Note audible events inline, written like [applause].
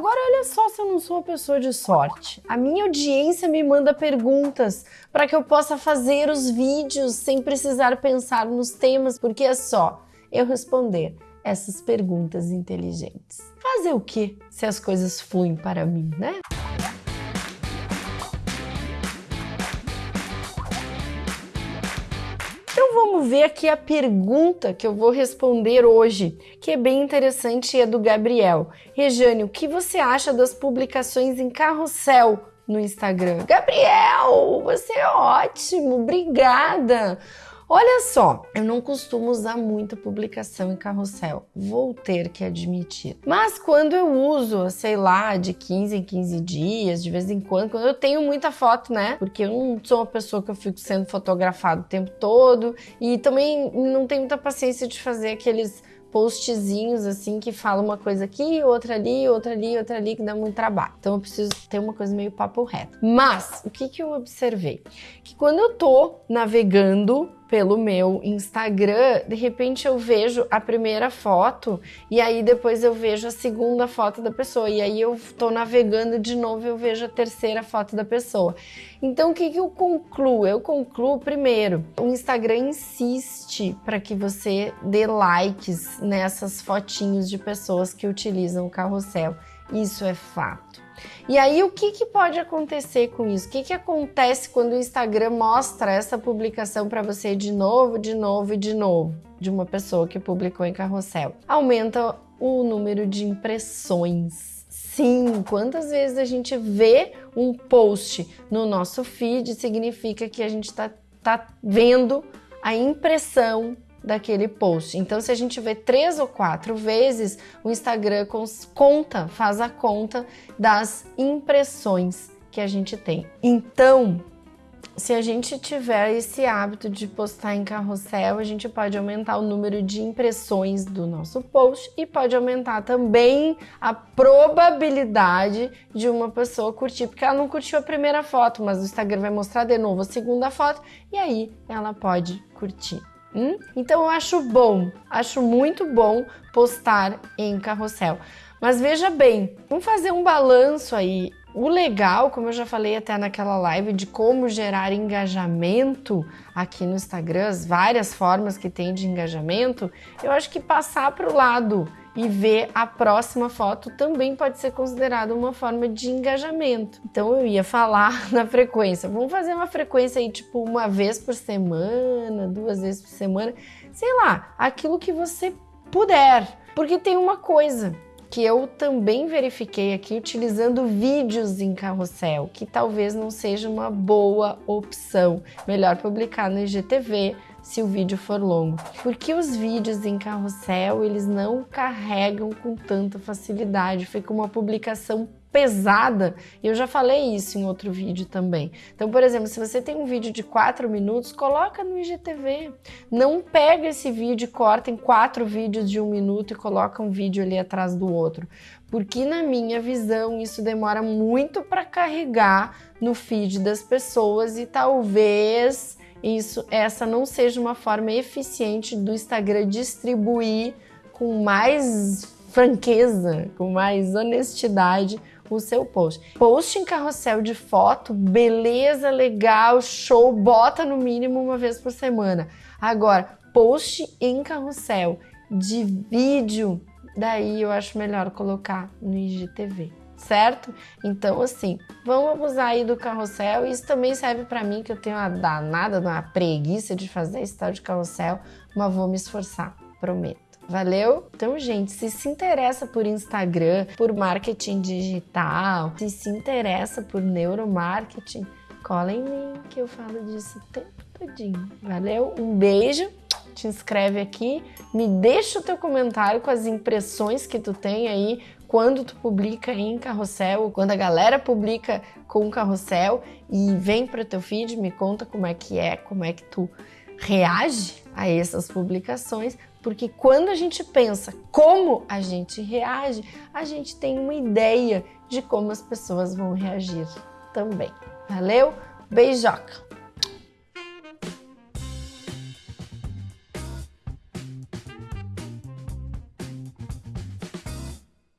Agora, olha só se eu não sou uma pessoa de sorte. A minha audiência me manda perguntas para que eu possa fazer os vídeos sem precisar pensar nos temas, porque é só eu responder essas perguntas inteligentes. Fazer o que se as coisas fluem para mim, né? Ver aqui a pergunta que eu vou responder hoje, que é bem interessante e é do Gabriel. Rejane, o que você acha das publicações em carrossel no Instagram? Gabriel, você é ótimo, obrigada! Olha só, eu não costumo usar muita publicação em carrossel, vou ter que admitir. Mas quando eu uso, sei lá, de 15 em 15 dias, de vez em quando, quando eu tenho muita foto, né? Porque eu não sou uma pessoa que eu fico sendo fotografado o tempo todo e também não tenho muita paciência de fazer aqueles postzinhos assim que falam uma coisa aqui, outra ali, outra ali, outra ali, que dá muito trabalho. Então eu preciso ter uma coisa meio papo reto. Mas o que, que eu observei? Que quando eu tô navegando pelo meu Instagram, de repente eu vejo a primeira foto e aí depois eu vejo a segunda foto da pessoa e aí eu tô navegando de novo eu vejo a terceira foto da pessoa. Então o que, que eu concluo? Eu concluo primeiro, o Instagram insiste para que você dê likes nessas fotinhos de pessoas que utilizam o carrossel. Isso é fato. E aí, o que, que pode acontecer com isso? O que, que acontece quando o Instagram mostra essa publicação para você de novo, de novo e de novo, de uma pessoa que publicou em carrossel? Aumenta o número de impressões. Sim, quantas vezes a gente vê um post no nosso feed significa que a gente está tá vendo a impressão daquele post. Então, se a gente vê três ou quatro vezes, o Instagram conta, faz a conta das impressões que a gente tem. Então, se a gente tiver esse hábito de postar em carrossel, a gente pode aumentar o número de impressões do nosso post e pode aumentar também a probabilidade de uma pessoa curtir, porque ela não curtiu a primeira foto, mas o Instagram vai mostrar de novo a segunda foto e aí ela pode curtir. Hum? Então eu acho bom, acho muito bom postar em carrossel. Mas veja bem, vamos fazer um balanço aí. O legal, como eu já falei até naquela live, de como gerar engajamento aqui no Instagram, as várias formas que tem de engajamento, eu acho que passar para o lado e ver a próxima foto também pode ser considerado uma forma de engajamento. Então eu ia falar [laughs] na frequência. Vamos fazer uma frequência aí tipo uma vez por semana, duas vezes por semana, sei lá, aquilo que você puder. Porque tem uma coisa, que eu também verifiquei aqui utilizando vídeos em carrossel, que talvez não seja uma boa opção. Melhor publicar no IGTV, se o vídeo for longo. Porque os vídeos em carrossel, eles não carregam com tanta facilidade, fica uma publicação pesada, e eu já falei isso em outro vídeo também. Então, por exemplo, se você tem um vídeo de 4 minutos, coloca no IGTV. Não pega esse vídeo e corta em quatro vídeos de um minuto e coloca um vídeo ali atrás do outro. Porque na minha visão, isso demora muito para carregar no feed das pessoas e talvez isso, essa não seja uma forma eficiente do Instagram distribuir com mais franqueza, com mais honestidade o seu post. Post em carrossel de foto, beleza, legal, show, bota no mínimo uma vez por semana. Agora, post em carrossel de vídeo, daí eu acho melhor colocar no IGTV certo? Então, assim, vamos abusar aí do carrossel. Isso também serve para mim, que eu tenho uma danada, uma preguiça de fazer esse tal de carrossel, mas vou me esforçar, prometo. Valeu? Então, gente, se se interessa por Instagram, por marketing digital, se se interessa por neuromarketing, cola em mim que eu falo disso o tempo todinho. Valeu? Um beijo te inscreve aqui, me deixa o teu comentário com as impressões que tu tem aí quando tu publica em carrossel, quando a galera publica com carrossel e vem para teu feed, me conta como é que é, como é que tu reage a essas publicações, porque quando a gente pensa como a gente reage, a gente tem uma ideia de como as pessoas vão reagir também. Valeu? Beijoca!